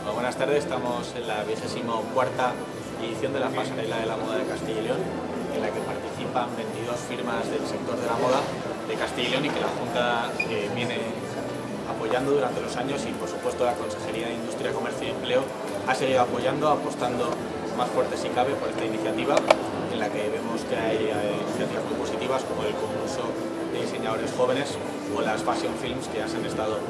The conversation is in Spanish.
Bueno, buenas tardes, estamos en la 24 cuarta edición de la Pasarela de la Moda de Castilla y León, en la que participan 22 firmas del sector de la moda de Castilla y León y que la Junta eh, viene apoyando durante los años y por supuesto la Consejería de Industria, Comercio y Empleo ha seguido apoyando, apostando más fuerte si cabe por esta iniciativa en la que vemos que hay eh, iniciativas muy positivas como el concurso de diseñadores jóvenes o las fashion films que ya se han estado.